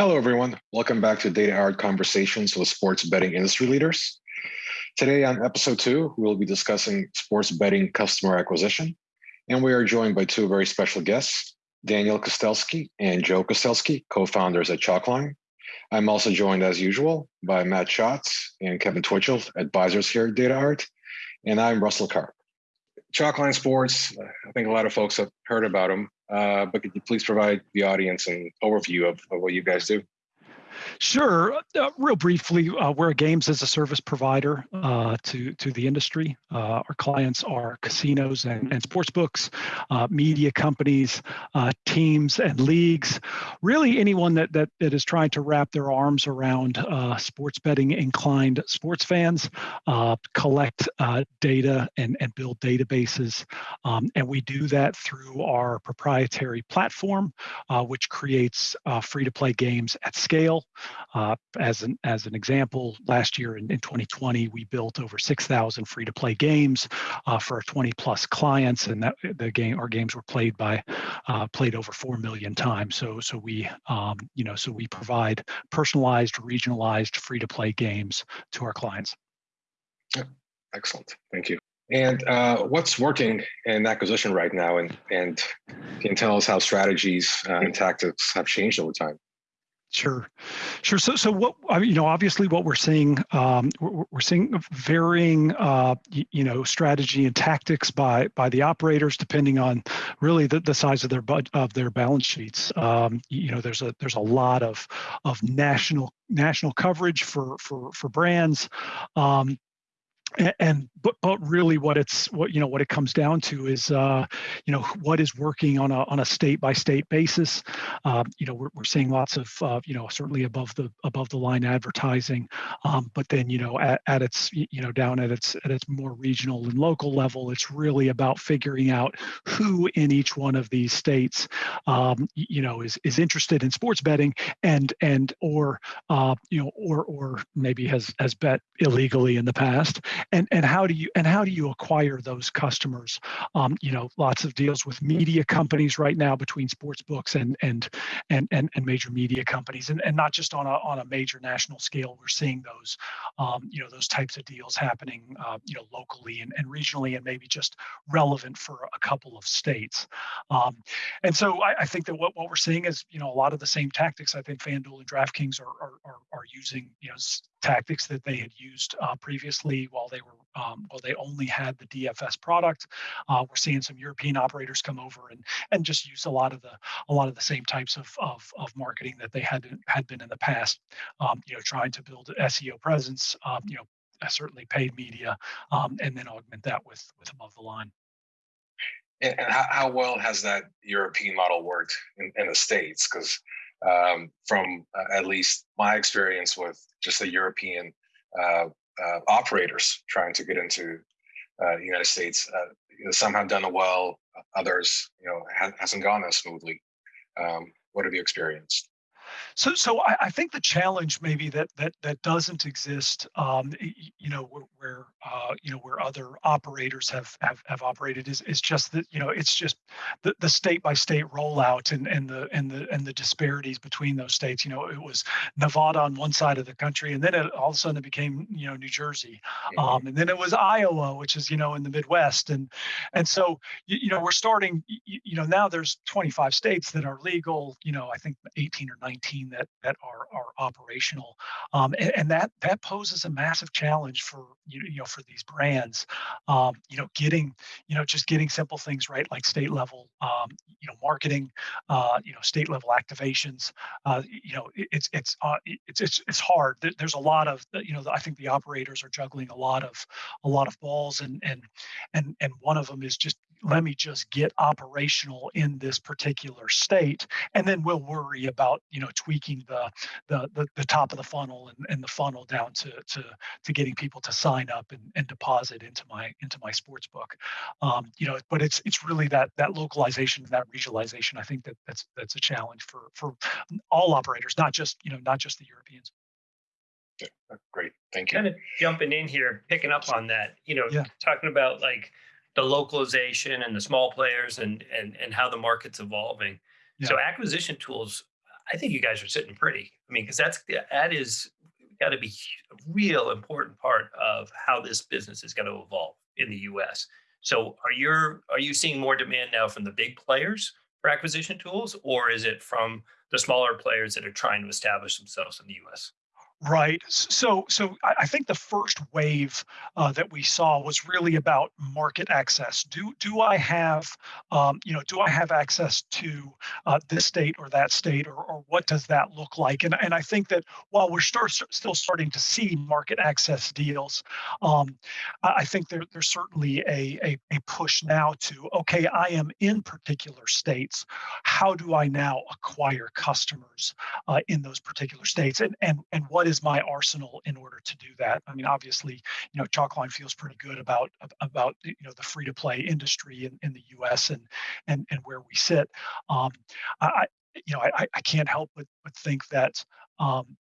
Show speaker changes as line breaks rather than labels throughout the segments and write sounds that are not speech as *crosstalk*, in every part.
Hello, everyone. Welcome back to DataArt Conversations with sports betting industry leaders. Today on episode two, we'll be discussing sports betting customer acquisition. And we are joined by two very special guests, Daniel Kostelski and Joe Kostelski, co-founders at Chalkline. I'm also joined as usual by Matt Schatz and Kevin Twitchell, advisors here at DataArt. And I'm Russell Carr. Chalkline Sports, I think a lot of folks have heard about them, uh, but could you please provide the audience an overview of, of what you guys do?
Sure. Uh, real briefly, uh, we're a games as a service provider uh, to to the industry. Uh, our clients are casinos and, and sports books, uh, media companies, uh, teams and leagues. Really, anyone that that, that is trying to wrap their arms around sports betting inclined sports fans, collect data and and build databases, um, and we do that through our proprietary platform, which creates free to play games at scale. Uh, as an as an example, last year in, in 2020, we built over 6,000 free-to-play games uh, for our 20 plus clients, and that the game our games were played by uh, played over four million times. So so we um, you know so we provide personalized, regionalized free-to-play games to our clients.
Excellent, thank you. And uh, what's working in acquisition right now, and and can tell us how strategies uh, and tactics have changed over time?
Sure, sure. So, so what you know, obviously, what we're seeing, um, we're, we're, seeing varying, uh, you know, strategy and tactics by by the operators, depending on really the, the size of their bud of their balance sheets. Um, you know, there's a there's a lot of of national national coverage for for for brands. Um, and, but but really what it's what you know what it comes down to is uh, you know what is working on a on a state by state basis. Um, you know we're, we're seeing lots of uh, you know certainly above the above the line advertising um, but then you know at, at its you know down at its at its more regional and local level it's really about figuring out who in each one of these states um, you know is is interested in sports betting and and or uh, you know or or maybe has has bet illegally in the past and and how do you and how do you acquire those customers? Um, you know lots of deals with media companies right now between sports books and and and and, and major media companies. And, and not just on a on a major national scale we're seeing those um, you know those types of deals happening uh, you know locally and, and regionally and maybe just relevant for a couple of states. Um, and so I, I, think that what, what we're seeing is you know a lot of the same tactics I think FanDuel and DraftKings are are, are, are using you know tactics that they had used uh, previously while they were um, well they only had the DFS product. Uh, we're seeing some European operators come over and and just use a lot of the a lot of the same types of of, of marketing that they had had been in the past. Um, you know, trying to build SEO presence. Um, you know, certainly paid media, um, and then augment that with with above the line.
And, how, how well has that European model worked in, in the states? Because um, from uh, at least my experience with just the European uh, uh, operators trying to get into uh, the United States. Uh, some have done well, others, you know, ha- hasn't gone as smoothly. Um, what have you experienced?
So, so I, I, think the challenge maybe that that that doesn't exist, um, you know, where, where uh, you know where other operators have have, have operated is, is just that you know it's just the, the state by state rollout and and the and the and the disparities between those states. You know, it was Nevada on one side of the country, and then it, all of a sudden it became you know New Jersey, mm-hmm. um, and then it was Iowa, which is you know in the Midwest, and and so you, you know we're starting. You, you know now there's 25 states that are legal. You know I think 18 or 19 that that are are operational, um, and, and, that that poses a massive challenge for you, know for these brands. Um, you know, getting you know just getting simple things right like state level um, you know marketing, uh, you know state level activations. Uh, you know, it, it's it's uh, it's it's it's hard. There's a lot of you know I think the operators are juggling a lot of a lot of balls and and and and one of them is just let me just get operational in this particular state and then we'll worry about you know tweaking the the the, the top of the funnel and, and the funnel down to to to getting people to sign up and, and deposit into my into my sports book um, you know but it's it's really that that localization that regionalization i think that that's that's a challenge for for all operators not just you know not just the europeans.
Great thank you.
Kind of jumping in here picking up on that you know yeah. talking about like the localization and the small players and and and how the market's evolving. Yeah. So acquisition tools, I think you guys are sitting pretty. I mean, because that's that is got to be a real important part of how this business is going to evolve in the U.S. So, are you are you seeing more demand now from the big players for acquisition tools, or is it from the smaller players that are trying to establish themselves in the U.S.?
Right. So, so I think the first wave uh, that we saw was really about market access. Do do I have, um, you know, do I have access to uh, this state or that state, or, or what does that look like? And and I think that while we're start, still starting to see market access deals, um, I think there, there's certainly a, a a push now to okay, I am in particular states. How do I now acquire customers uh, in those particular states? And and and what is my arsenal in order to do that? I mean, obviously, you know, Chalkline feels pretty good about about you know the free to play industry in, in the U.S. and and and where we sit. Um, I you know I, I can't help but but think that um,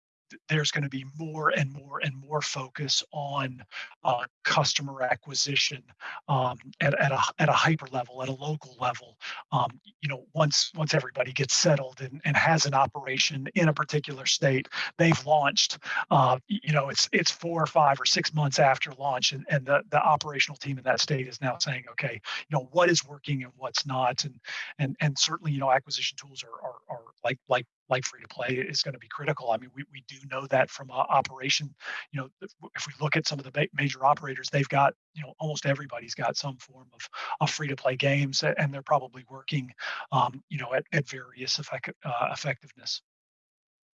there's going to be more and more and more focus on uh, customer acquisition um, at, at, a, at a hyper level, at a local level. Um, you know, once once everybody gets settled and, and has an operation in a particular state, they've launched. Uh, you know, it's it's four or five or six months after launch, and, and the, the operational team in that state is now saying, okay, you know, what is working and what's not, and and and certainly, you know, acquisition tools are are, are like like like free to play is going to be critical. I mean, we, we do know that from uh, operation. You know, if, if we look at some of the major operators, they've got you know almost everybody's got some form of, of free to play games, and they're probably working um, you know at, at various effect, uh, effectiveness.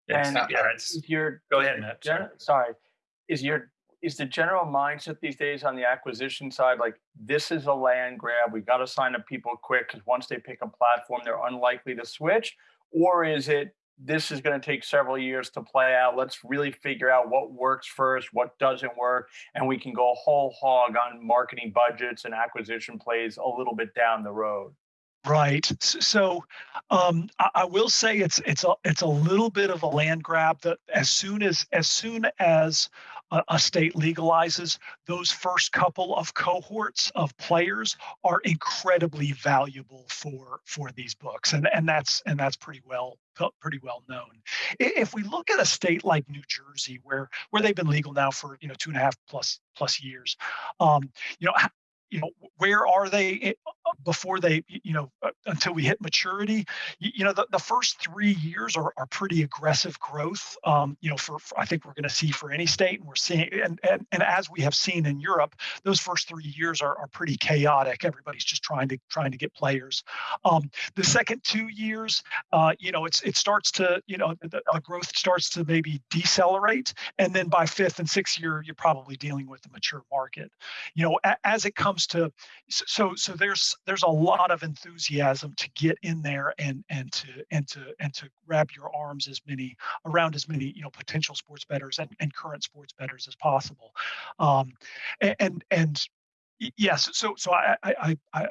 And yeah, it's, your
go ahead, Matt.
Sorry. sorry, is your is the general mindset these days on the acquisition side like this is a land grab? We got to sign up people quick because once they pick a platform, they're unlikely to switch or is it this is going to take several years to play out. Let's really figure out what works first, what doesn't work, and we can go whole hog on marketing budgets and acquisition plays a little bit down the road.
Right. So um, I, I, will say it's it's a it's a little bit of a land grab. That as soon as as soon as a, a state legalizes, those first couple of cohorts of players are incredibly valuable for for these books, and and that's and that's pretty well pretty well known. If we look at a state like New Jersey, where where they've been legal now for you know two and a half plus plus years, um, you know you know where are they eh, before they you know uh, until we hit maturity. You, know the, the first three years are, are pretty aggressive growth um, you know for, for, i think we're going to see for any state and we're seeing and, and and as we have seen in europe those first three years are, are pretty chaotic. Everybody's just trying to trying to get players. Um, the second two years uh, you know it's it starts to you know the, growth starts to maybe decelerate and then by fifth and sixth year you're probably dealing with a mature market. You know a, as it comes to so so there's there's a lot of enthusiasm to get in there and and to and to and to wrap your arms as many around as many you know potential sports bettors and, and current sports bettors as possible. Um, and and, and yes so so I, I i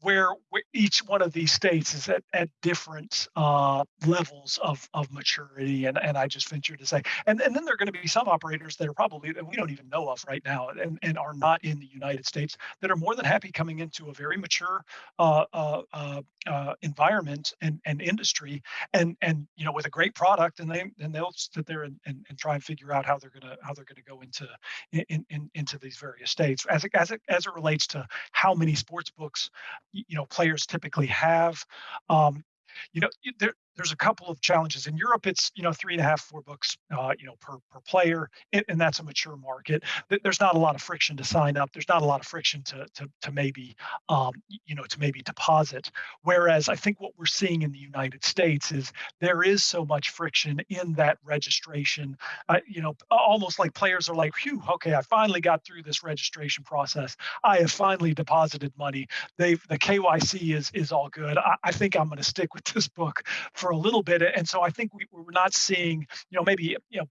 where, where, each one of these states is at, at different uh, levels of, of maturity. And, and I just venture to say, and, and then there are going to be some operators that are probably that we don't even know of right now and, and are not in the United States that are more than happy coming into a very mature uh, uh, uh, uh environment and, and industry and, and, you know, with a great product and they, and they'll sit there and, and, and try and figure out how they're going to, how they're going to go into, in, in, into these various states as it, as it, as it relates to how many sports books you know players typically have um, you know there, there's a couple of challenges in Europe. It's you know three and a half, four books, uh, you know per per player, and that's a mature market. There's not a lot of friction to sign up. There's not a lot of friction to to to maybe um, you know to maybe deposit. Whereas I think what we're seeing in the United States is there is so much friction in that registration. Uh, you know, almost like players are like, "Phew, okay, I finally got through this registration process. I have finally deposited money. They've the KYC is is all good. I, I think I'm going to stick with this book." For for a little bit. And so I think we, we're not seeing, you know, maybe, you know,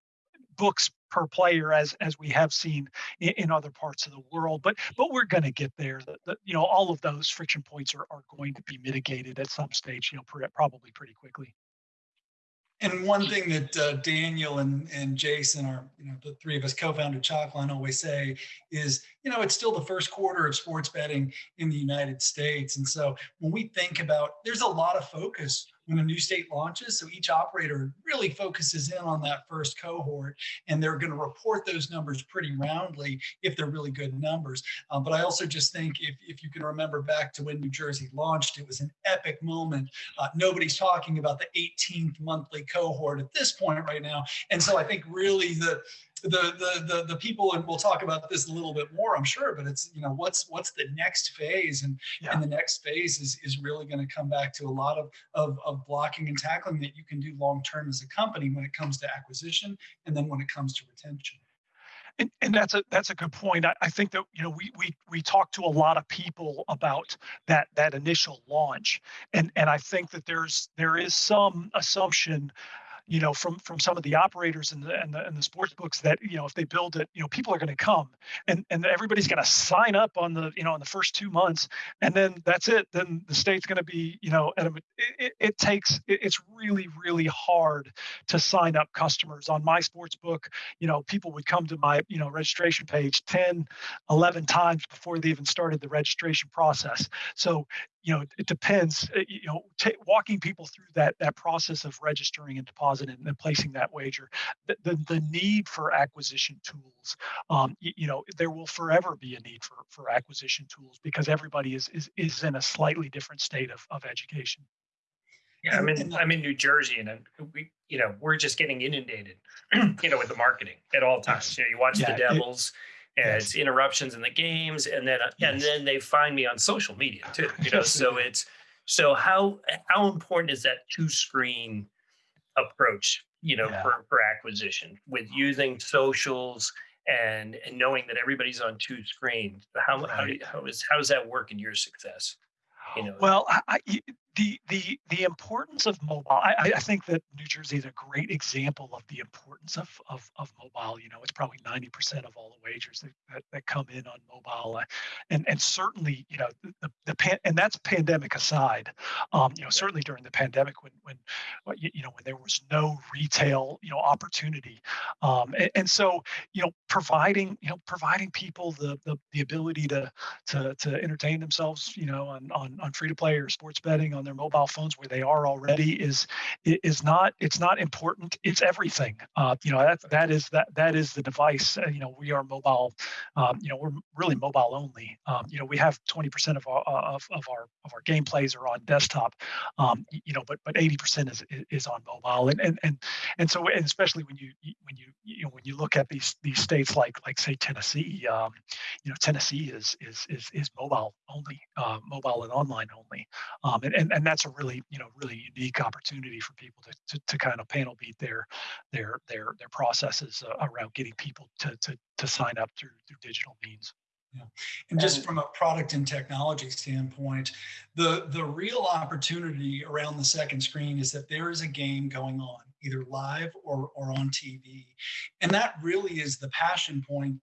books per player as as we have seen in, in other parts of the world but but we're going to get there the, the, you know all of those friction points are, are going to be mitigated at some stage you know pr- probably pretty quickly
and one thing that uh, Daniel and, and Jason, are you know, the three of us co-founded Chalkline always say is, you know, it's still the first quarter of sports betting in the United States. And so when we think about, there's a lot of focus when a new state launches. So each operator really focuses in on that first cohort and they're going to report those numbers pretty roundly if they're really good numbers. Um, but I also just think if, if you can remember back to when New Jersey launched, it was an epic moment. Uh, nobody's talking about the 18th monthly cohort at this point right now. And so I think really the the, the the the people and we'll talk about this a little bit more i'm sure but it's you know what's what's the next phase and yeah. and the next phase is is really going to come back to a lot of, of of blocking and tackling that you can do long term as a company when it comes to acquisition and then when it comes to retention
and, and that's a that's a good point. I, I think that you know we we we talk to a lot of people about that that initial launch, and and I think that there's there is some assumption you know, from from some of the operators and the and the, and the sports books that you know if they build it, you know, people are going to come and and everybody's going to sign up on the you know in the first two months, and then that's it. Then the state's going to be you know at a it, it takes it, it's really really hard to sign up customers on my sports book. You know, people would come to my you know registration page 10, 11 times before they even started the registration process. So you know, it depends. Uh, you know, t- walking people through that that process of registering and depositing and placing that wager. The, the, the need for acquisition tools. Um, you, you, know, there will forever be a need for for acquisition tools because everybody is is is in a slightly different state of of education.
Yeah, I'm in I'm in New Jersey, and we you know we're just getting inundated, *clears throat* you know, with the marketing at all times. You know, you watch yeah, the Devils. It. It's interruptions in the games and then uh, yes. and then they find me on social media too *laughs* you know so it's so how how important is that two screen approach you know yeah. for, for acquisition with using socials and and knowing that everybody's on two screens how right. how, how is how does that work in your success
you know well I, the the the importance of mobile I, I think that new jersey is a great example of the importance of of, of mobile. You know it's probably 90% of all the wagers that, that, that come in on mobile. Uh, and and certainly you know the, the pan, and that's pandemic aside um, you know certainly during the pandemic when when you, you know when there was no retail you know opportunity. Um, and, and so you know providing you know providing people the the, the ability to to to entertain themselves you know on on, on free to play or sports betting on their mobile phones where they are already is is not it's not important. It's everything. Uh, you know that that is that that is the device. Uh, you know we are mobile um, you know we're really mobile only. Um, you know we have 20% of our of, of our of our gameplays are on desktop. Um, you know but but 80% is is on mobile. And and and and so and especially when you when you you know when you look at these these states like like say Tennessee um, you know Tennessee is is is is mobile only uh, mobile and online only. Um, and, and and that's a really you know really unique opportunity for people to, to, to kind of panel beat their their their their processes uh, around getting people to, to to sign up through through digital means.
Yeah. And just from a product and technology standpoint, the the real opportunity around the second screen is that there is a game going on, either live or or on TV. And that really is the passion point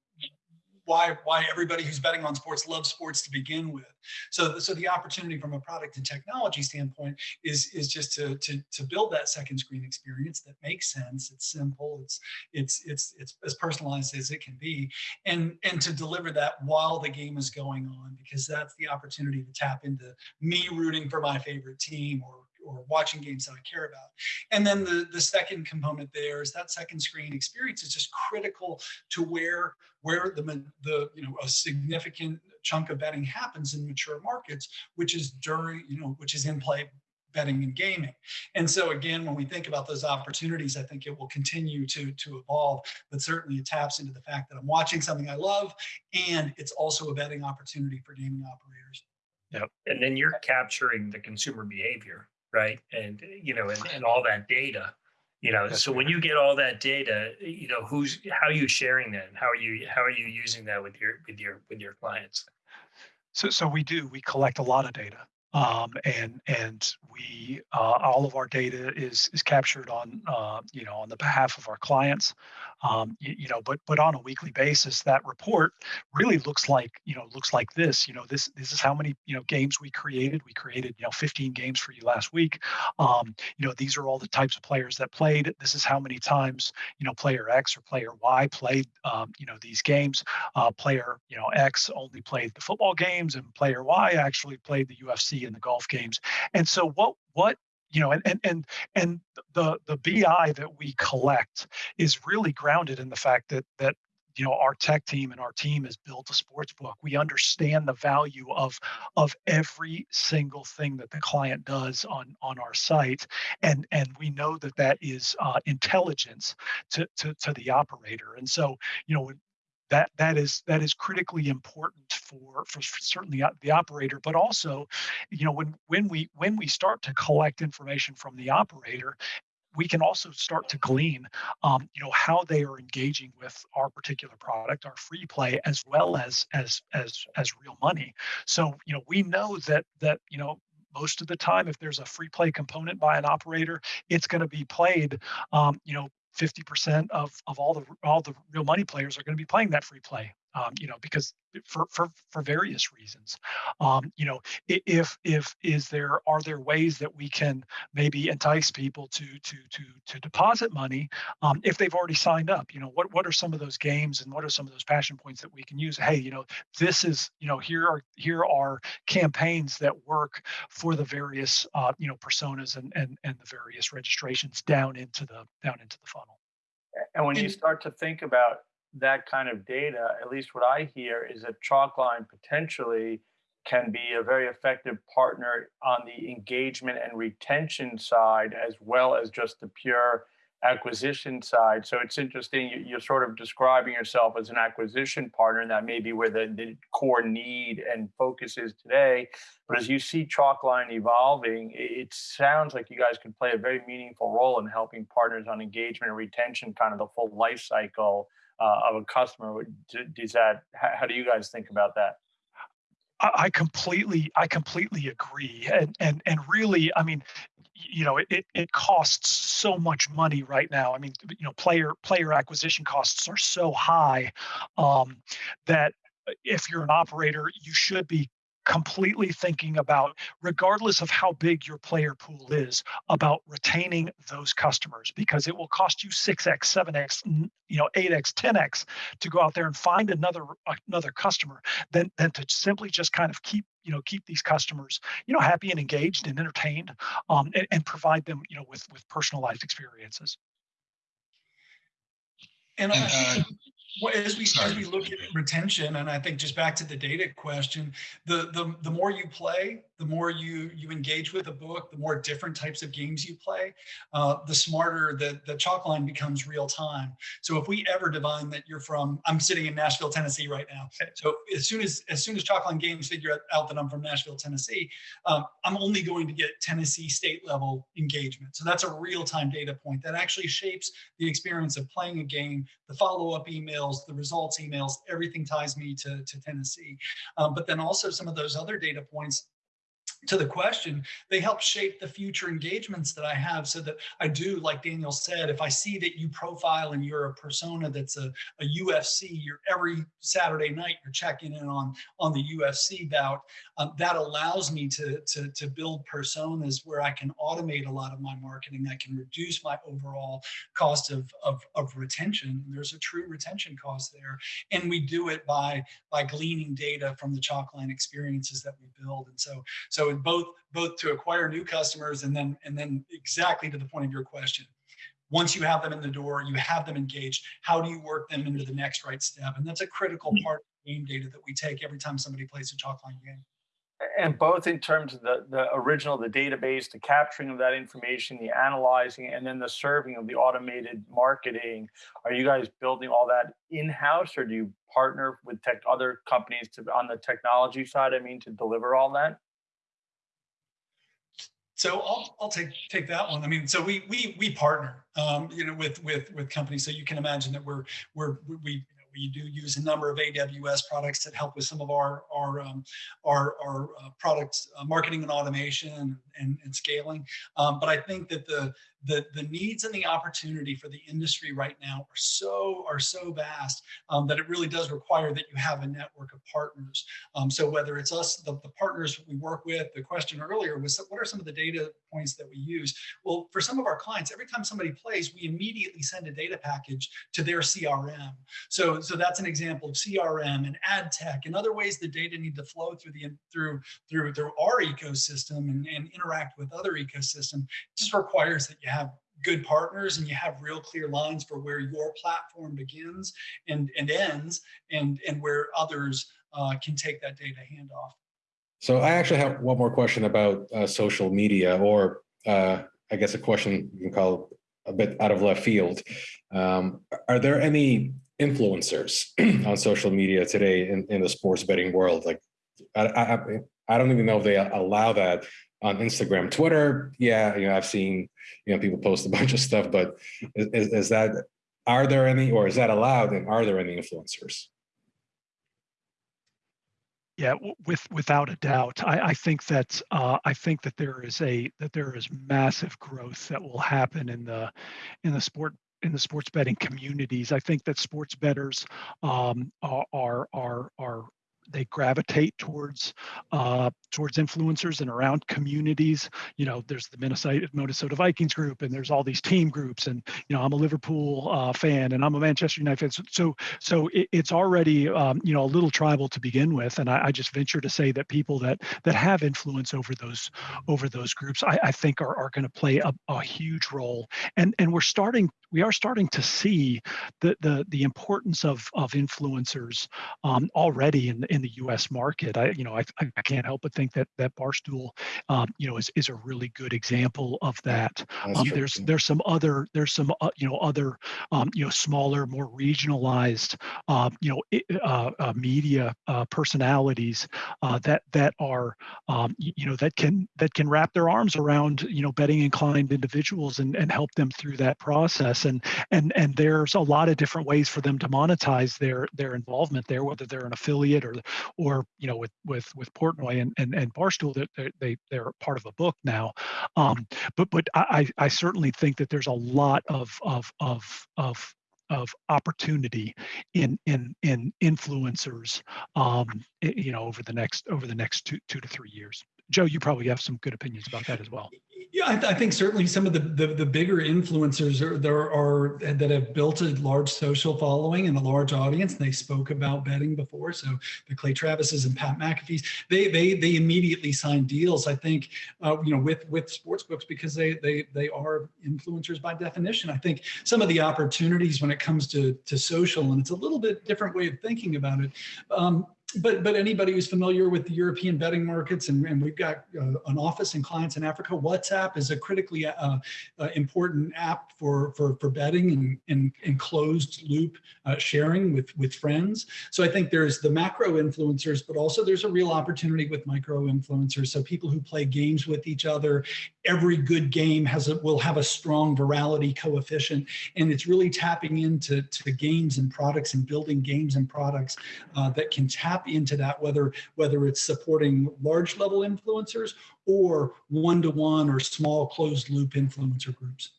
why why everybody who's betting on sports loves sports to begin with. So so the opportunity from a product and technology standpoint is is just to to to build that second screen experience that makes sense. It's simple. It's it's it's it's as personalized as it can be, and and to deliver that while the game is going on because that's the opportunity to tap into me rooting for my favorite team or or watching games that I care about. And then the, the second component there is that second screen experience is just critical to where where the, the you know a significant chunk of betting happens in mature markets, which is during, you know, which is in play betting and gaming. And so again, when we think about those opportunities, I think it will continue to, to evolve, but certainly it taps into the fact that I'm watching something I love and it's also a betting opportunity for gaming operators.
Yep. And then you're capturing the consumer behavior right? And you know, and, and all that data. You know, That's so when you get all that data, you know, who's how are you sharing that, and how are you how are you using that with your with your with your clients?
So, so we do. We collect a lot of data um, and and we uh, all of our data is is captured on uh, you know on the behalf of our clients um, you, you, know but but on a weekly basis that report really looks like you know looks like this you know this this is how many you know games we created. We created you know 15 games for you last week. Um, you know these are all the types of players that played. This is how many times you know player X or player Y played um, you know these games. Uh, player you know X only played the football games and player Y actually played the UFC and the golf games. And so what what you know, and and and and the the BI that we collect is really grounded in the fact that that you know our tech team and our team has built a sports book. We understand the value of of every single thing that the client does on on our site and and we know that that is uh, intelligence to, to to the operator. And so you know that that is that is critically important for for certainly the operator but also you know when when we when we start to collect information from the operator we can also start to glean, um, you know, how they are engaging with our particular product, our free play, as well as as as as real money. So, you know, we know that that you know most of the time, if there's a free play component by an operator, it's going to be played, um, you know, 50% of, of all the all the real money players are going to be playing that free play um, you know, because for for for various reasons, um, you know, if if is there are there ways that we can maybe entice people to to to to deposit money um, if they've already signed up? You know, what what are some of those games and what are some of those passion points that we can use? Hey, you know, this is you know here are here are campaigns that work for the various uh, you know personas and and and the various registrations down into the down into the funnel.
And when you start to think about that kind of data, at least what I hear, is that Chalkline potentially can be a very effective partner on the engagement and retention side, as well as just the pure acquisition side. So it's interesting, you're sort of describing yourself as an acquisition partner, and that may be where the, the core need and focus is today. But as you see Chalkline evolving, it sounds like you guys can play a very meaningful role in helping partners on engagement and retention, kind of the full life cycle uh, of a customer. Does that? How do you guys think about that?
I completely, I completely agree, and and and really, I mean, you know, it it costs so much money right now. I mean, you know, player player acquisition costs are so high um, that if you're an operator, you should be completely thinking about, regardless of how big your player pool is, about retaining those customers because it will cost you 6x, 7x, you know, 8x, 10x to go out there and find another another customer than than to simply just kind of keep you know keep these customers you know happy and engaged and entertained um, and, and provide them you know with with personalized experiences.
And uh, well, as we Sorry. as we look at retention, and I think just back to the data question, the the the more you play, the more you you engage with a book, the more different types of games you play, uh, the smarter the the Chalkline becomes real time. So if we ever divine that you're from, I'm sitting in Nashville, Tennessee right now. So as soon as as soon as Chalkline Games figure out that I'm from Nashville, Tennessee, um, I'm only going to get Tennessee state level engagement. So that's a real time data point that actually shapes the experience of playing a game, the follow up emails, the results emails, everything ties me to to Tennessee. Um, but then also some of those other data points to the question, they help shape the future engagements that I have so that I do, like Daniel said, if I see that you profile and you're a persona that's a, a UFC, you're every Saturday night, you're checking in on, on the UFC bout, um, that allows me to, to, to build personas where I can automate a lot of my marketing. I can reduce my overall cost of, of, of retention. There's a true retention cost there. And we do it by, by gleaning data from the Chalkline experiences that we build. And so, so both both to acquire new customers and then and then exactly to the point of your question. Once you have them in the door you have them engaged how do you work them into the next right step? And that's a critical mm. part of game data that we take every time somebody plays a chalkline game.
And both in terms of the, the original the database the capturing of that information the analyzing and then the serving of the automated marketing are you guys building all that in-house or do you partner with tech other companies to on the technology side i mean to deliver all that
so I'll, I'll take take that one. I mean, so we we we partner, um, you know, with with with companies. So you can imagine that we're we're we we do use a number of AWS products that help with some of our our um, our, our uh, product uh, marketing and automation and, and scaling. Um, but I think that the the, the needs and the opportunity for the industry right now are so are so vast um, that it really does require that you have a network of partners. Um, so whether it's us, the, the partners we work with, the question earlier was what are some of the data points that we use? Well, for some of our clients, every time somebody plays, we immediately send a data package to their CRM. So, so that's an example of CRM and ad tech and other ways the data need to flow through the through through through our ecosystem and, and interact with other ecosystem. It just requires that you have good partners and you have real clear lines for where your platform begins and, and ends and, and where others uh, can take that data handoff.
So I actually have one more question about uh, social media or uh, I guess a question you can call a bit out of left field. Um, are there any influencers *clears throat* on social media today in, in the sports betting world? Like, I, I, I don't even know if they allow that on Instagram, Twitter. Yeah, you know, I've seen you know people post a *laughs* bunch of stuff, but is, is that are there any, or is that allowed, and are there any influencers?
Yeah, with without a doubt, I, I think that uh, I think that there is a that there is massive growth that will happen in the in the sport in the sports betting communities. I think that sports bettors um, are are are they gravitate towards uh, towards influencers and around communities. You know, there's the Minnesota Minnesota Vikings group, and there's all these team groups, and you know, I'm a Liverpool uh, fan, and I'm a Manchester United fan. So, so it, it's already um, you know a little tribal to begin with, and I, I, just venture to say that people that that have influence over those over those groups, I, I think are are going to play a, a huge role, and and we're starting we are starting to see the the the importance of of influencers um, already in in the U.S. market. I you know I, I can't help but think that that Barstool um, you know is is a really good example of that. Um, there's there's some other there's some uh, you know other um, you know smaller more regionalized uh, you know uh, uh, media uh, personalities uh, that that are um, you know that can that can wrap their arms around you know betting inclined individuals and and help them through that process and and and there's a lot of different ways for them to monetize their their involvement there whether they're an affiliate or or you know with with with portnoy and and, and barstool that they, they they're part of a book now. Um but but i i certainly think that there's a lot of of of of of opportunity in in in influencers um you know over the next over the next two two to three years joe you probably have some good opinions about that as well
yeah, I, th I, think certainly some of the, the, the bigger influencers are, there are that have built a large social following and a large audience. They spoke about betting before, so the Clay Travises and Pat McAfee's, they they they immediately signed deals. I think uh, you know with with sports books because they they they are influencers by definition. I think some of the opportunities when it comes to to social and it's a little bit different way of thinking about it. Um, but but anybody who's familiar with the European betting markets, and, and we've got uh, an office and clients in Africa, WhatsApp is a critically uh, uh, important app for for for betting and and, and closed loop uh, sharing with with friends. So I think there's the macro influencers, but also there's a real opportunity with micro influencers. So people who play games with each other. Every good game has a will have a strong virality coefficient, and it's really tapping into to games and products and building games and products uh, that can tap tap into that, whether, whether it's supporting large level influencers or one-to-one -one or small closed loop influencer groups.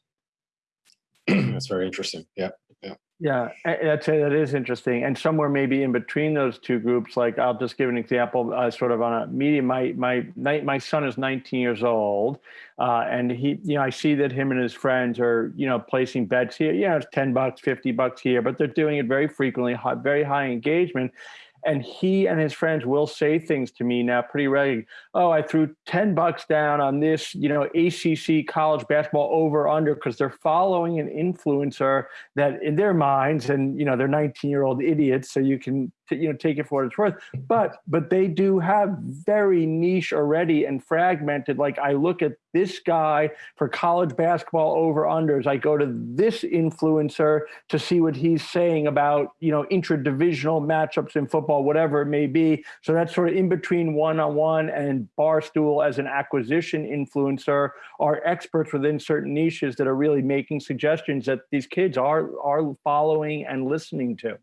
*clears throat*
That's very interesting. Yeah. Yeah.
Yeah, I'd say that is interesting. And somewhere maybe in between those two groups, like I'll just give an example, uh, sort of on a medium. My my my son is 19 years old, uh, and he, you know, I see that him and his friends are, you know, placing bets here. Yeah, it's 10 bucks, 50 bucks here, but they're doing it very frequently, high, very high engagement. And he and his friends will say things to me now pretty regularly. Oh, I threw 10 bucks down on this, you know, ACC college basketball over under because they're following an influencer that in their minds, and, you know, they're 19 year old idiots. So you can you know take it for what it's worth. But but they do have very niche already and fragmented. Like i look at this guy for college basketball over unders i go to this influencer to see what he's saying about you know intra-divisional matchups in football whatever it may be. So that's sort of in between one-on-one and barstool as an acquisition influencer are experts within certain niches that are really making suggestions that these kids are are following and listening to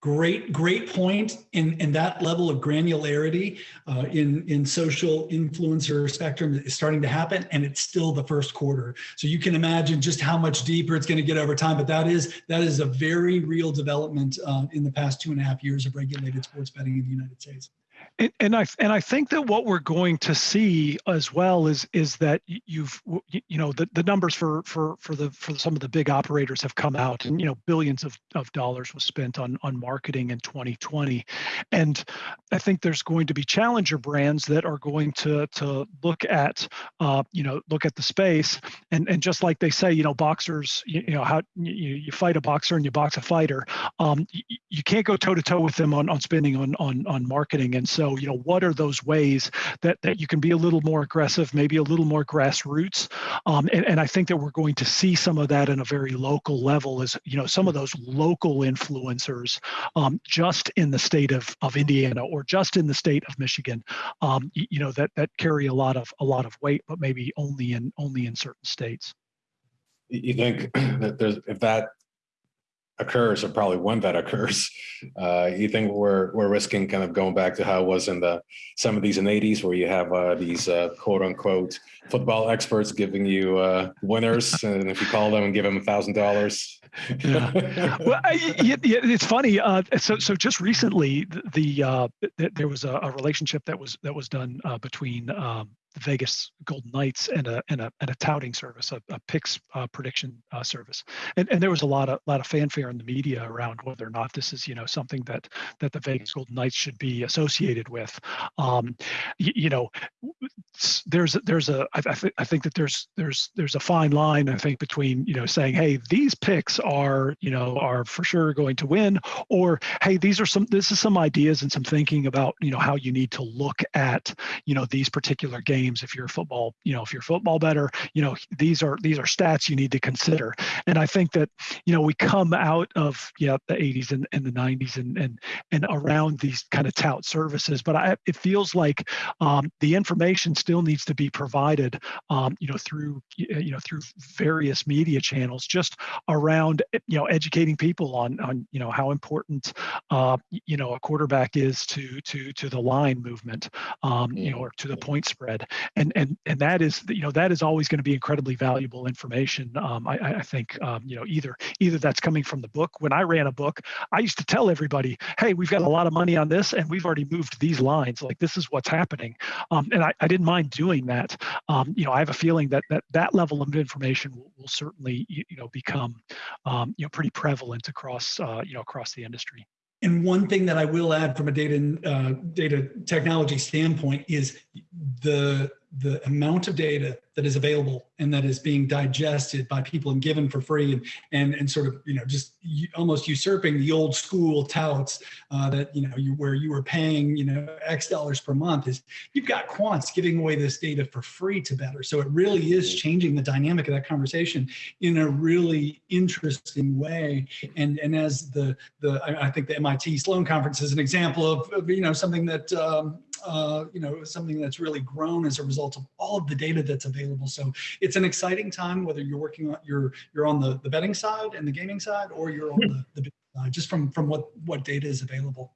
great great point in in that level of granularity uh, in in social influencer spectrum is starting to happen and it's still the first quarter. So you can imagine just how much deeper it's going to get over time but that is that is a very real development uh, in the past two and a half years of regulated sports betting in the united states
and, and, I and I think that what we're going to see as well is is that you've you know the, the numbers for for for the for some of the big operators have come out and you know billions of, of dollars was spent on on marketing in 2020 and I think there's going to be challenger brands that are going to to look at uh, you know look at the space. And and just like they say you know boxers you, you know how you, you fight a boxer and you box a fighter um, you, you can't go toe to toe with them on on spending on on on marketing. And so so, you know, what are those ways that, that you can be a little more aggressive, maybe a little more grassroots? Um, and, and I think that we're going to see some of that in a very local level as, you know, some of those local influencers um, just in the state of, of Indiana or just in the state of Michigan, um, you, you know, that, that carry a lot of, a lot of weight, but maybe only in, only in certain states.
You think *clears throat* that there's, if that occurs, or probably when that occurs, *laughs* uh, you think we're we're risking kind of going back to how it was in the some 70s and 80s, where you have uh, these uh, quote unquote football experts giving you uh, winners, *laughs* and if you call them and give them a thousand dollars. *laughs*
Well, I, yeah, it's funny. Uh, so so just recently, the, the uh, there was a, a, relationship that was that was done between um, the Vegas Golden Knights and a and a, and a touting service, a, a picks uh, prediction uh, service, and and there was a lot of lot of fanfare in the media around whether or not this is you know something that that the Vegas Golden Knights should be associated with. Um, you, you know, there's there's a I, th- I think that there's there's there's a fine line I think between you know saying hey these picks are you know are for sure going to win or hey these are some this is some ideas and some thinking about you know how you need to look at you know these particular games if you're a football you know if you're football better you know these are these are stats you need to consider. And i think that you know we come out of yeah the 80s and, and the 90s and and and around these kind of tout services but I, it feels like um, the information still needs to be provided um, you know through you know through various media channels just around you know educating people on on you know how important uh, you know a quarterback is to to to the line movement um, you know or to the point spread and and and that is you know that is always going to be incredibly valuable information. Um, I, I, think um, you know either either that's coming from the book. When I ran a book, I used to tell everybody, "Hey, we've got a lot of money on this, and we've already moved these lines. Like this is what's happening." Um, and I, I didn't mind doing that. Um, you know, I have a feeling that that that level of information will, will certainly you, you know become um, you know pretty prevalent across uh, you know across the industry.
And one thing that I will add from a data uh, data technology standpoint is the the amount of data that is available and that is being digested by people and given for free and and, and sort of you know just almost usurping the old school touts uh, that you know you where you were paying you know x dollars per month is you've got quants giving away this data for free to better. So it really is changing the dynamic of that conversation in a really interesting way. And and as the the I, I think the MIT Sloan conference is an example of, of you know something that um, uh, you know, something that's really grown as a result of all of the data that's available. So it's an exciting time, whether you're working on you're you're on the, the betting side and the gaming side, or you're on hmm. the, the side, just from from what what data is available.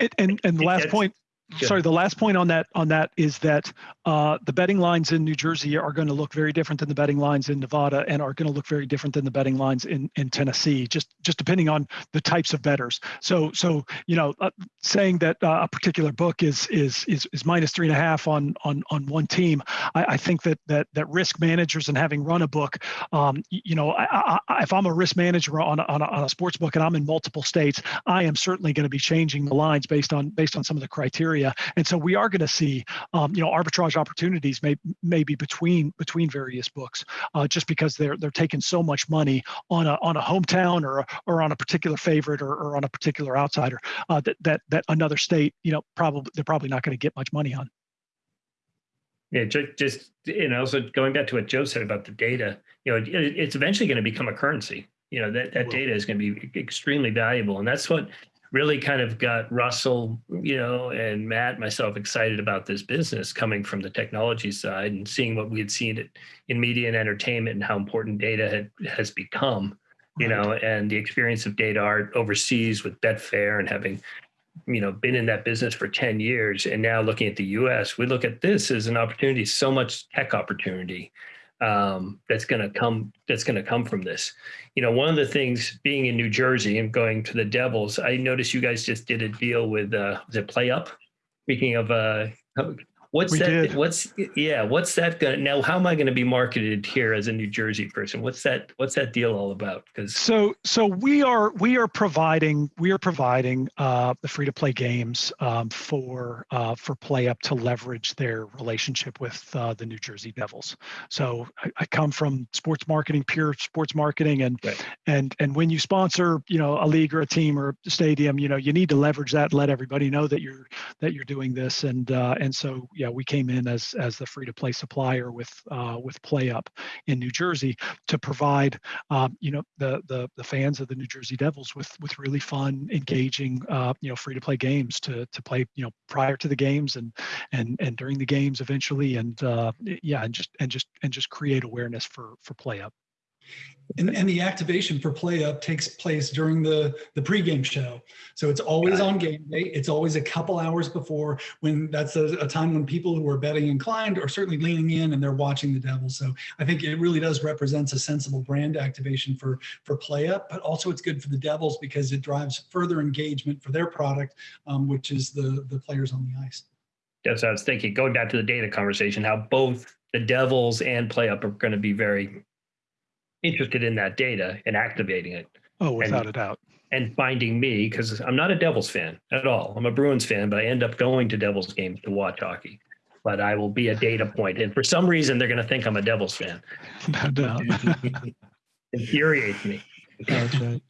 And and, and the last point sorry the last point on that on that is that uh, the betting lines in new jersey are going to look very different than the betting lines in nevada and are going to look very different than the betting lines in in tennessee just just depending on the types of betters so so you know uh, saying that uh, a particular book is is is is minus three and a half on on on one team i, I think that that that risk managers and having run a book um, you know I, I, if i'm a risk manager on a, on a, on a sports book and i'm in multiple states i am certainly going to be changing the lines based on based on some of the criteria area. And so we are going to see, um, you know, arbitrage opportunities may maybe between between various books, uh, just because they're they're taking so much money on a on a hometown or or on a particular favorite or, or on a particular outsider uh, that that that another state, you know, probably they're probably not going to get much money on.
Yeah, just, just you know, so going back to what Joe said about the data, you know, it, it's eventually going to become a currency. You know, that, that data is going to be extremely valuable. And that's what really kind of got Russell, you know, and Matt, myself excited about this business coming from the technology side and seeing what we had seen in media and entertainment and how important data had, has become. you
Right.
know, and the experience of DataArt overseas with Betfair and having, you know, been in that business for 10 years and now looking at the US, we look at this as an opportunity, so much tech opportunity um, that's going to come that's going to come from this. You know, one of the things being in New Jersey and going to the Devils, I noticed you guys just did a deal with uh, PlayUp? Speaking of uh, what's
We
that?
did.
What's yeah? What's that going to now? How am I going to be marketed here as a New Jersey person? What's that? What's that deal all about? Because
So so we are we are providing we are providing uh, the free to play games um, for uh, for PlayUp to leverage their relationship with uh, the New Jersey Devils. So I, I come from sports marketing, pure sports marketing, and
Right.
and and when you sponsor you know a league or a team or a stadium, you know you need to leverage that, let everybody know that you're that you're doing this, and uh, and so yeah, we came in as as the free to play supplier with uh, with PlayUp in New Jersey to provide um, you know the, the the fans of the New Jersey Devils with with really fun, engaging, uh, you know, free to play games to to play, you know, prior to the games and and and during the games eventually, and uh, yeah, and just and just and just create awareness for for PlayUp.
And, and the activation for PlayUp takes place during the, the pregame show. So it's always on game day. It's always a couple hours before when that's a, a time when people who are betting inclined are certainly leaning in and they're watching the Devils. So I think it really does represents a sensible brand activation for, for PlayUp, but also it's good for the Devils because it drives further engagement for their product, um, which is the, the players on the ice.
that's what I was thinking. Going back to the data conversation, how both the Devils and PlayUp are going to be very interested in that data and activating it.
Oh, without a doubt.
and finding me because I'm not a Devils fan at all. I'm a Bruins fan, but I end up going to Devils games to watch hockey. But I will be a data point, and for some reason, they're going to think I'm a Devils fan. *laughs*
No doubt. *laughs*
Infuriates me.
That's right.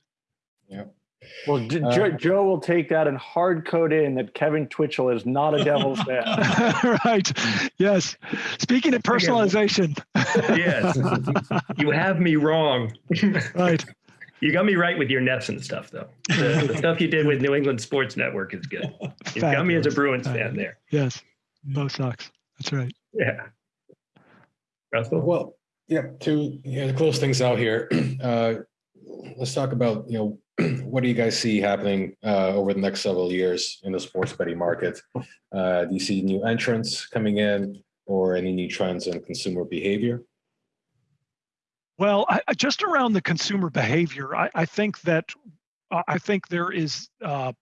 Well, J-
Uh,
Joe, Joe will take that and hard code in that Kevin Twitchell is not a Devils *laughs* fan.
right. Yes. Speaking of personalization.
Yes, *laughs* you have me wrong.
right.
You got me right with your Nets and stuff, though. The, the stuff you did with New England Sports Network is good. You got me as a
Fabulous.
Bruins fan there.
Yes. Both Sox. That's right.
Yeah. Russell?
Well, yeah, to, yeah, to close things out here, *clears throat* uh, let's talk about, you know, *clears throat* what do you guys see happening uh, over the next several years in the sports betting market? Uh, do you see new entrants coming in or any new trends in consumer behavior?
Well, I, just around the consumer behavior, I, I think that I think there is. Uh,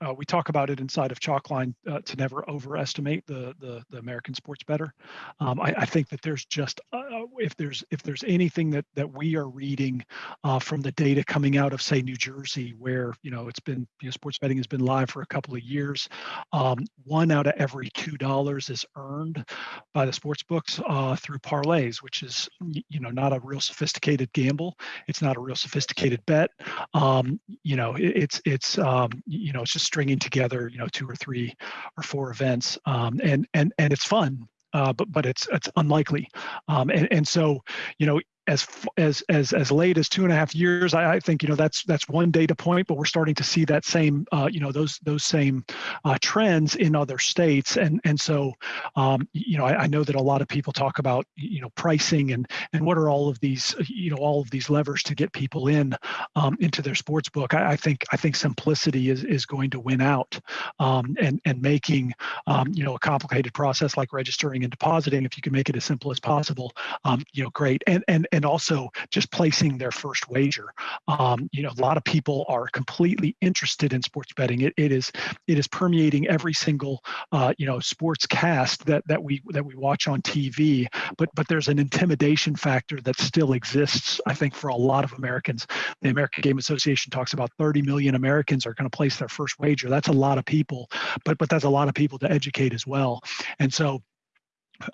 uh, we talk about it inside of Chalkline uh, to never overestimate the the, the American sports better. Um, I, I think that there's just uh, if there's if there's anything that that we are reading uh, from the data coming out of say New Jersey, where you know it's been you know sports betting has been live for a couple of years, um, one out of every two dollars is earned by the sports books uh, through parlays, which is you know not a real sophisticated gamble. It's not a real sophisticated bet. Um, you know, it, it's it's um, you know it's just stringing together you know two or three or four events, um, and and and it's fun. Uh, but but it's it's unlikely, um, and and so you know as as as as late as two and a half years, I, I think you know that's that's one data point, but we're starting to see that same uh, you know those those same uh, trends in other states, and and so um, you know I, I know that a lot of people talk about you know pricing and and what are all of these uh, you know all of these levers to get people in um, into their sports book. I, I think I think simplicity is is going to win out, um, and and making um, you know a complicated process like registering and depositing if you can make it as simple as possible um, you know great and and and also just placing their first wager. Um, you know a lot of people are completely interested in sports betting. It, it is it is permeating every single uh, you know sports cast that that we that we watch on TV but but there's an intimidation factor that still exists I think for a lot of Americans. The American Gaming Association talks about 30 million Americans are going to place their first wager. That's a lot of people but but that's a lot of people to educate as well. And so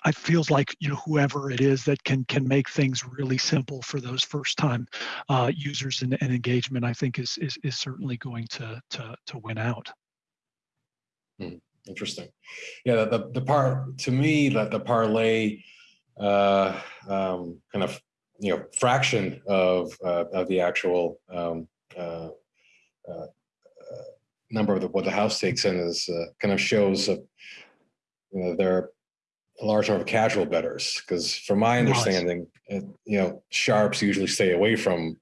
it feels like you know whoever it is that can can make things really simple for those first time uh, users and, and engagement i think is, is is certainly going to to to win out
Interesting. Yeah, the, the, part, to me, that the parlay uh, um, kind of, you know, fraction of, uh, of the actual um, uh, uh, uh, number of the, what the house takes in is uh, kind of shows, uh, you know, there are a large number of casual bettors because from my understanding, it, you know, sharps usually stay away from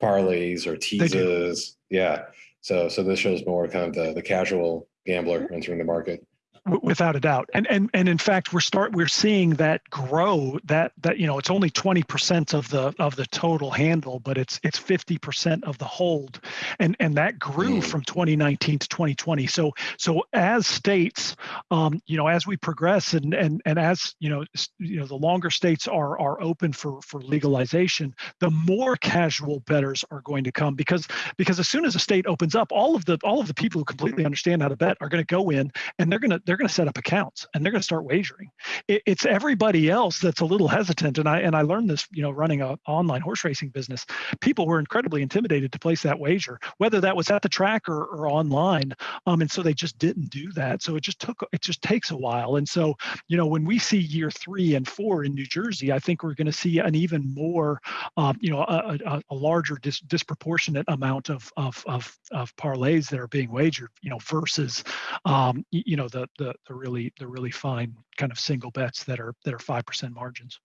parlays or teases. Yeah. So so this shows more kind of the the casual gambler entering the market.
W- without a doubt. And and and in fact we're start we're seeing that grow that that you know it's only 20% of the of the total handle but it's it's 50% of the hold. And and that grew
Mm.
from 2019 to 2020 so so as states um you know as we progress and and and as you know you know the longer states are are open for for legalization the more casual betters are going to come because because as soon as a state opens up all of the all of the people who completely understand how to bet are going to go in and they're going to they're going to set up accounts and they're going to start wagering. It, it's everybody else that's a little hesitant, and I and I learned this, you know, running a online horse racing business. People were incredibly intimidated to place that wager, whether that was at the track or, or online, um, and so they just didn't do that. So it just took it just takes a while, and so you know when we see year three and four in New Jersey, I think we're going to see an even more, um, you know, a, a, a larger dis- disproportionate amount of, of of of parlays that are being wagered, you know, versus um, you know the, the the really the really fine kind of single bets that are that are five percent margins.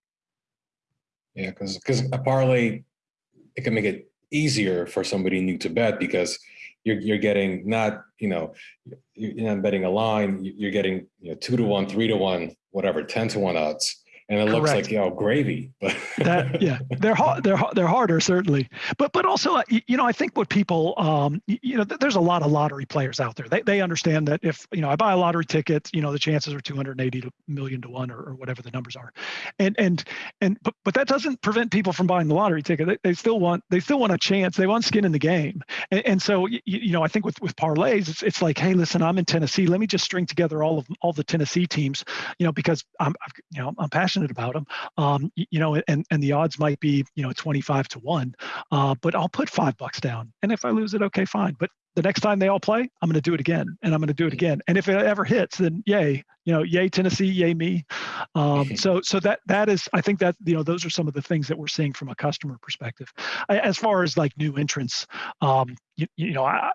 Yeah, because because a parlay it can make it easier for somebody new to bet because you're you're getting not you know you- you're not betting a line you're getting you know two to one three to one whatever ten to one odds and it looks like you know gravy but
That yeah, they're *laughs* hard. They're they're harder certainly, but but also uh, you know I think what people um you know there's a lot of lottery players out there. They they understand that if you know I buy a lottery ticket, you know the chances are 280 to million to one or, or whatever the numbers are, and and and but but that doesn't prevent people from buying the lottery ticket. They, they still want they still want a chance. They want skin in the game, and, and so y- y- you know I think with with parlays it's it's like hey listen I'm in Tennessee let me just string together all of all the Tennessee teams you know because I'm I've, you know I'm passionate about them um, you know, and and the odds might be you know 25 to one, uh, but I'll put five bucks down, and if I lose it, okay, fine. But the next time they all play, I'm going to do it again, and I'm going to do it again. And if it ever hits, then yay, you know, yay Tennessee, yay me. Um, *laughs* so so that that is, I think that you know those are some of the things that we're seeing from a customer perspective. I, as far as like new entrants, um, you, you know, I,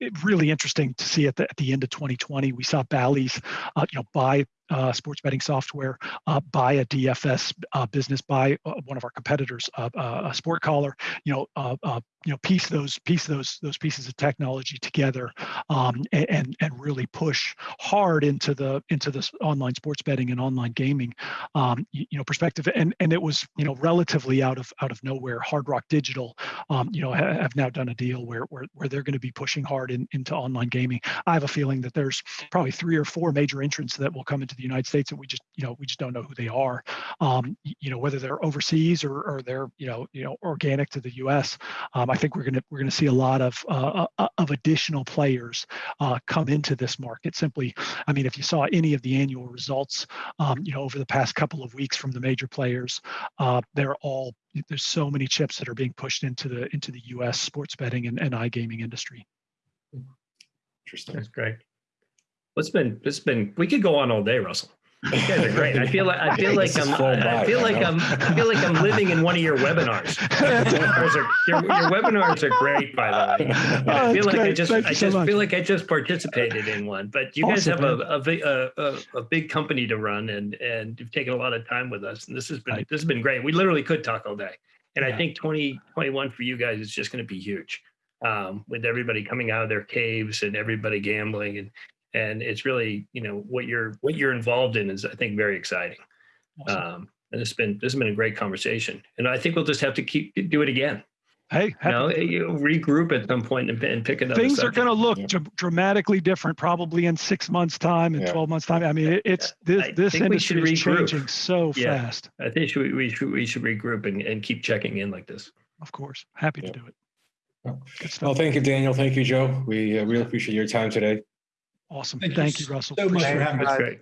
it really interesting to see at the, at the end of 2020, we saw Bally's, uh, you know, buy uh, sports betting software, uh, buy a DFS uh, business, by uh, one of our competitors, uh, a SportCaller, you know, you know, piece those piece those those pieces of technology together, um, and and really push hard into the into this online sports betting and online gaming, um, you, you know, perspective. And and it was you know relatively out of out of nowhere. Hard Rock Digital, um, you know, ha- have now done a deal where where where they're going to be pushing hard in, into online gaming. I have a feeling that there's probably three or four major entrants that will come into the United States, and we just you know we just don't know who they are. Um, you know whether they're overseas or, or they're you know you know organic to the U.S. Um, I think we're gonna we're gonna see a lot of uh, uh, of additional players uh, come into this market. Simply, I mean, if you saw any of the annual results, um, you know over the past couple of weeks from the major players, uh, they're all there's so many chips that are being pushed into the into the U.S. sports betting and, and iGaming industry.
interesting
That's great. It's been it's been we could go on all day, Russell. You guys are great. I feel like I feel *laughs* like I'm I feel like. I'm I feel like I'm living in one of your webinars. Webinars are- your, your webinars are great, by the way.
Oh,
I feel
that's
like I just
Thank
I
so
just feel like I just participated in one. But you guys have a a, big- a a a big company to run, and and you've taken a lot of time with us, and this has been
Right.
this has been great. We literally could talk all day, and I think 2021 for you guys is just going to be huge. Um, with everybody coming out of their caves and everybody gambling and and it's really you know what you're what you're involved in is I think very exciting.
Awesome.
Um, and it's been this has been a great conversation, and I think we'll just have to keep do it again.
hey,
You know,
to
you regroup at some point and, and pick another.
things are going to look
Yeah.
dramatically different probably in six months time and
Yeah.
12 months time i mean it, it's this,
I
this
think should
industry is changing so
Yeah.
fast
I think we, we should we should regroup and, and keep checking in like this.
of course happy
Yeah.
to do it
Well, well thank you daniel thank you joe we uh, really appreciate your time today
awesome
Thank
thank,
you
you russell
so much
Appreciate
for having us.
great.